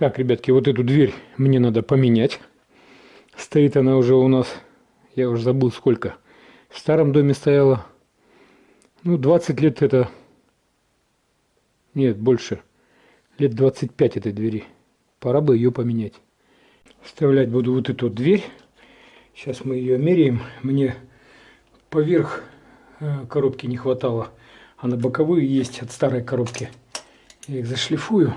Так, ребятки, вот эту дверь мне надо поменять. Стоит она уже у нас, я уже забыл сколько. В старом доме стояла. Ну, 20 лет это... Нет, больше. Лет 25 этой двери. Пора бы ее поменять. Вставлять буду вот эту дверь. Сейчас мы ее меряем. Мне поверх э, коробки не хватало. А на боковые есть от старой коробки. Я их зашлифую.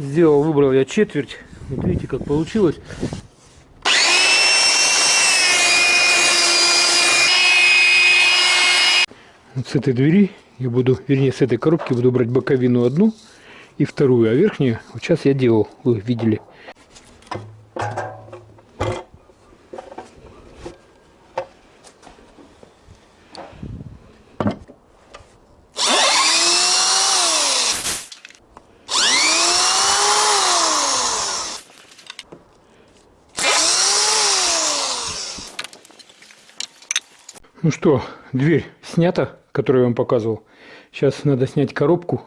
Сделал, выбрал я четверть. Вот видите, как получилось. С этой двери я буду, вернее, с этой коробки буду брать боковину одну и вторую, а верхнюю вот сейчас я делал, вы видели. Ну что, дверь снята, которую я вам показывал. Сейчас надо снять коробку.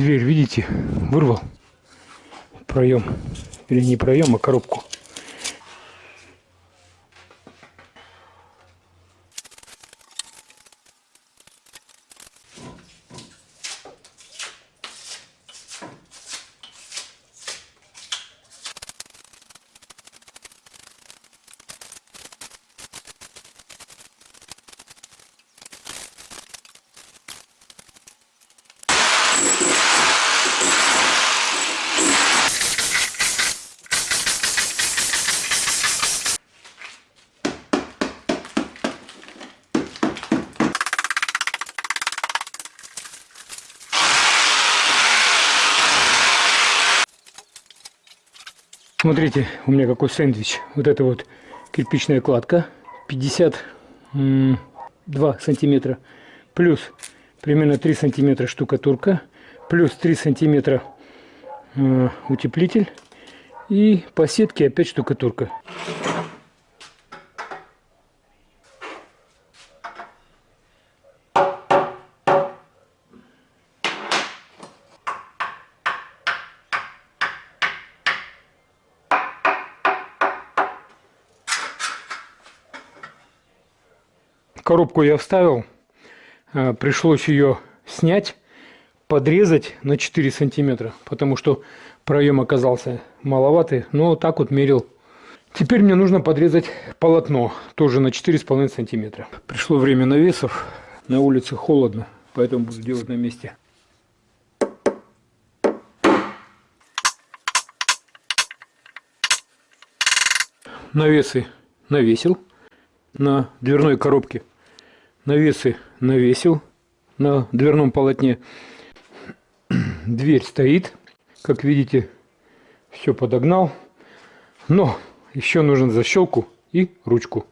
Дверь, видите, вырвал проем. Или не проем, а коробку. Смотрите, у меня какой сэндвич. Вот это вот кирпичная кладка. 52 сантиметра. Плюс примерно 3 сантиметра штукатурка. Плюс 3 сантиметра э, утеплитель. И по сетке опять штукатурка. Коробку я вставил. А, пришлось ее снять, подрезать на 4 сантиметра, потому что проем оказался маловатый. Но так вот мерил. Теперь мне нужно подрезать полотно, тоже на 4,5 сантиметра. Пришло время навесов. На улице холодно, поэтому буду делать на месте. Навесы навесил на дверной коробке навесы навесил на дверном полотне. Дверь стоит, как видите, все подогнал. Но еще нужен защелку и ручку.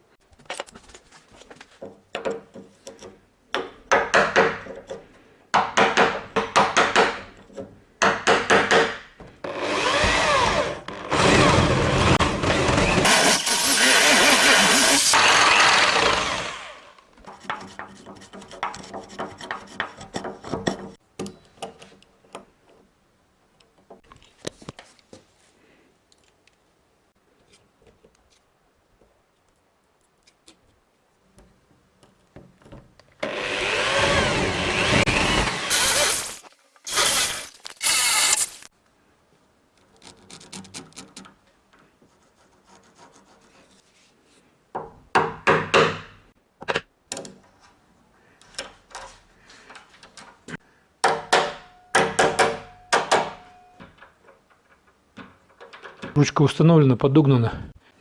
Ручка установлена, подогнана.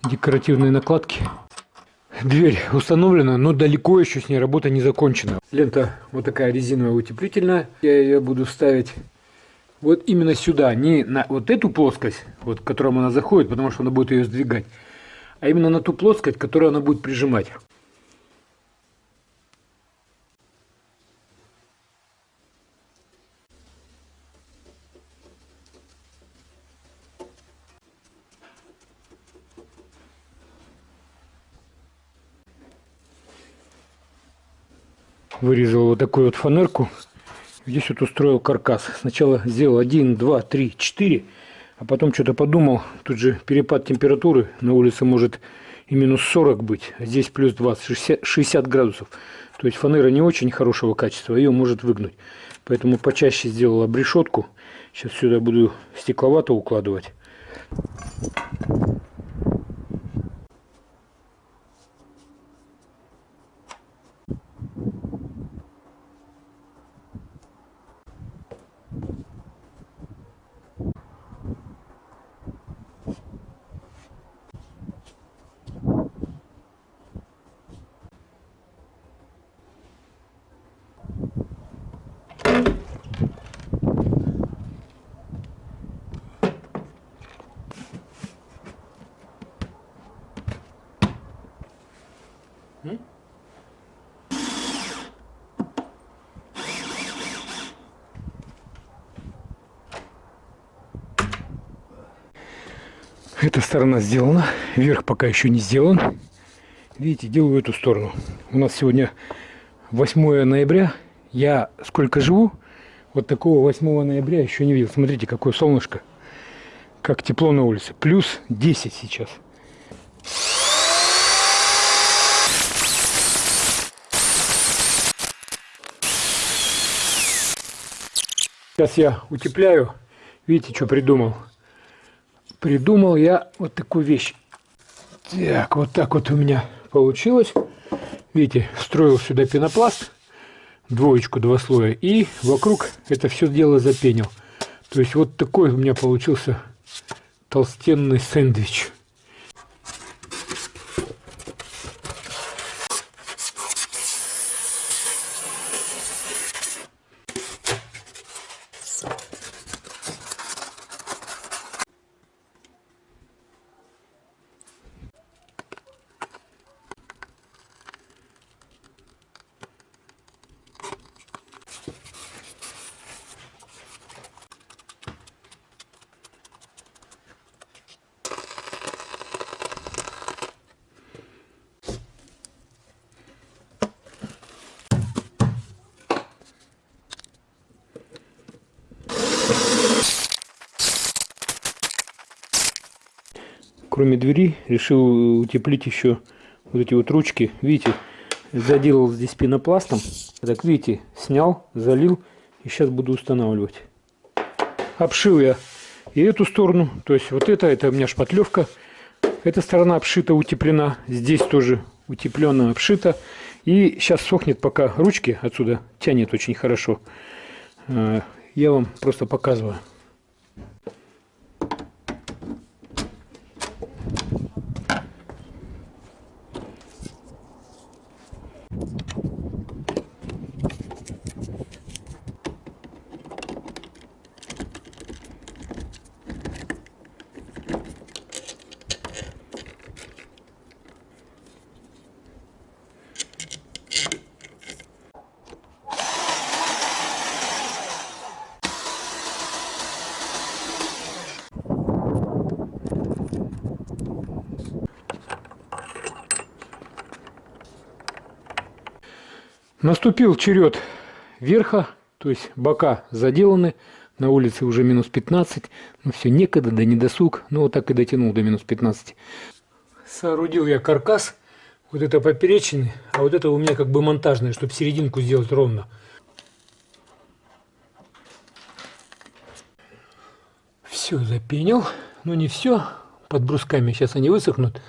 Декоративные накладки. Дверь установлена, но далеко еще с ней работа не закончена. Лента вот такая резиновая утеплительная. Я ее буду ставить вот именно сюда. Не на вот эту плоскость, вот, к которому она заходит, потому что она будет ее сдвигать. А именно на ту плоскость, которую она будет прижимать. Вырезал вот такую вот фанерку. Здесь вот устроил каркас. Сначала сделал 1, 2, 3, 4, а потом что-то подумал. Тут же перепад температуры. На улице может и минус 40 быть, а здесь плюс 20, 60, 60 градусов. То есть фанера не очень хорошего качества, ее может выгнуть. Поэтому почаще сделал обрешетку. Сейчас сюда буду стекловато укладывать. Эта сторона сделана, верх пока еще не сделан. Видите, делаю эту сторону. У нас сегодня 8 ноября. Я сколько живу, вот такого 8 ноября еще не видел. Смотрите, какое солнышко. как тепло на улице. Плюс 10 сейчас. Сейчас я утепляю. Видите, что придумал? Придумал я вот такую вещь. Так, вот так вот у меня получилось. Видите, строил сюда пенопласт, двоечку, два слоя, и вокруг это все дело запенил. То есть вот такой у меня получился толстенный сэндвич. Кроме двери, решил утеплить еще вот эти вот ручки. Видите, заделал здесь пенопластом. Так, видите, снял, залил и сейчас буду устанавливать. Обшил я и эту сторону, то есть вот это, это у меня шпатлевка. Эта сторона обшита, утеплена. Здесь тоже утепленно обшита. И сейчас сохнет, пока ручки отсюда тянет очень хорошо. Э, я вам просто показываю. Наступил черед верха, то есть бока заделаны, на улице уже минус 15, ну все, некогда, да не досуг, ну вот так и дотянул до минус 15. Соорудил я каркас, вот это поперечный, а вот это у меня как бы монтажное, чтобы серединку сделать ровно. Все запенил, но не все, под брусками сейчас они высохнут.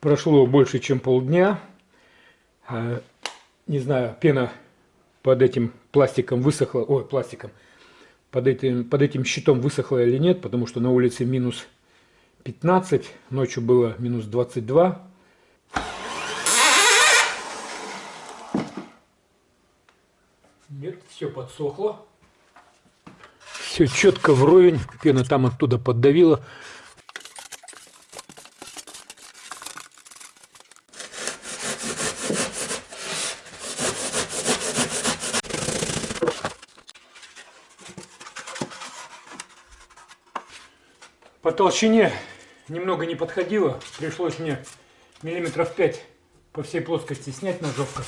Прошло больше, чем полдня. А, не знаю, пена под этим пластиком высохла. Ой, пластиком. Под этим, под этим щитом высохла или нет, потому что на улице минус 15, ночью было минус 22. Нет, все подсохло. Все четко вровень, пена там оттуда поддавила. По толщине немного не подходило. Пришлось мне миллиметров 5 по всей плоскости снять ножовка.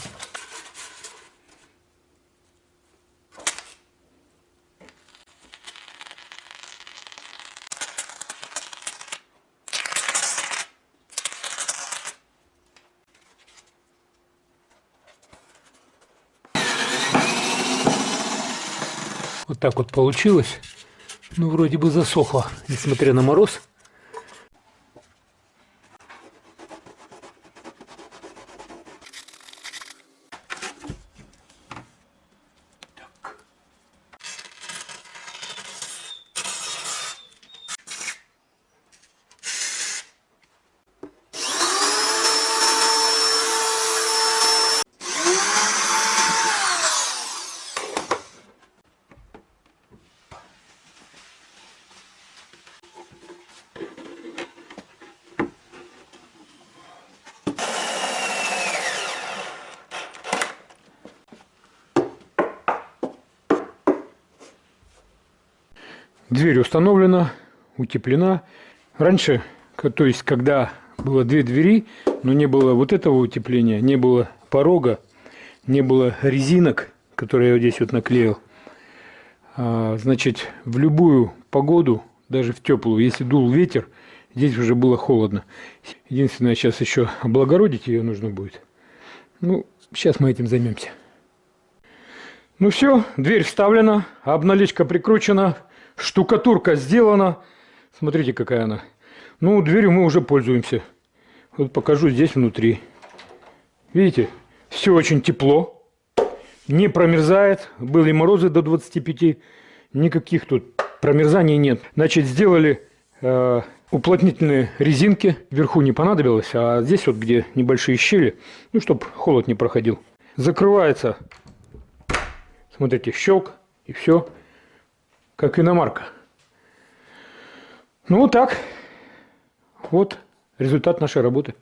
Вот так вот получилось. Ну, вроде бы засохло, несмотря на мороз. Дверь установлена, утеплена. Раньше, то есть когда было две двери, но не было вот этого утепления, не было порога, не было резинок, которые я вот здесь вот наклеил. А, значит, в любую погоду, даже в теплую, если дул ветер, здесь уже было холодно. Единственное, сейчас еще облагородить ее нужно будет. Ну, сейчас мы этим займемся. Ну все, дверь вставлена, обналичка прикручена, штукатурка сделана. Смотрите, какая она. Ну, дверью мы уже пользуемся. Вот покажу здесь внутри. Видите, все очень тепло, не промерзает. Были морозы до 25, никаких тут промерзаний нет. Значит, сделали э, уплотнительные резинки. Вверху не понадобилось, а здесь вот, где небольшие щели, ну, чтобы холод не проходил. Закрывается Смотрите, щелк и все, как иномарка. Ну вот так. Вот результат нашей работы.